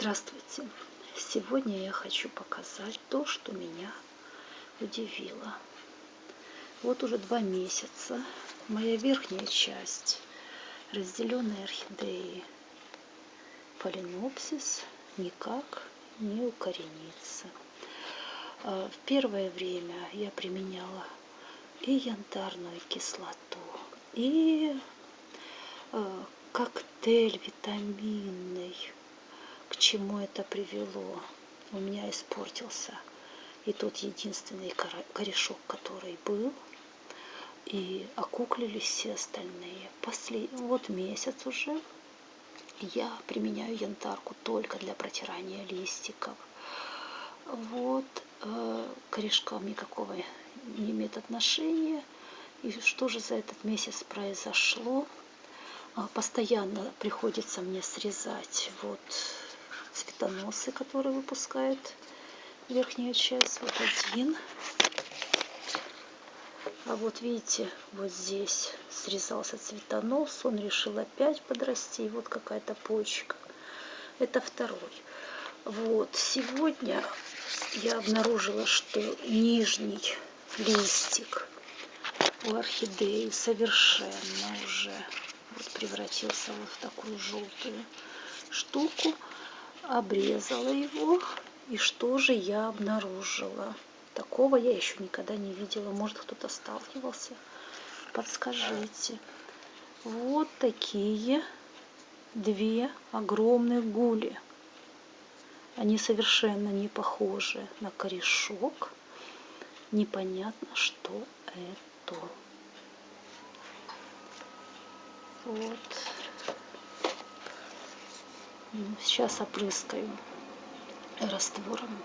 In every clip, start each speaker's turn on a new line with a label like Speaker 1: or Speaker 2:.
Speaker 1: Здравствуйте! Сегодня я хочу показать то, что меня удивило. Вот уже два месяца моя верхняя часть разделенной орхидеи фаленопсис никак не укоренится. А, в первое время я применяла и янтарную кислоту, и а, коктейль витаминный чему это привело. У меня испортился и тот единственный корешок, который был, и окуклились все остальные. Послед... Вот месяц уже я применяю янтарку только для протирания листиков. Вот э, корешкам никакого не имеет отношения. И что же за этот месяц произошло? А, постоянно приходится мне срезать вот цветоносы, которые выпускает верхняя часть. Вот один. А вот видите, вот здесь срезался цветонос, он решил опять подрасти. Вот какая-то почка. Это второй. Вот, сегодня я обнаружила, что нижний листик у орхидеи совершенно уже вот превратился вот в такую желтую штуку обрезала его. И что же я обнаружила? Такого я еще никогда не видела. Может, кто-то сталкивался? Подскажите. Вот такие две огромные гули. Они совершенно не похожи на корешок. Непонятно, что это. Вот. Сейчас опрыскаю раствором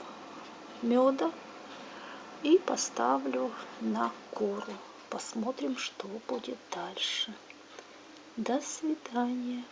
Speaker 1: меда и поставлю на кору. Посмотрим, что будет дальше. До свидания.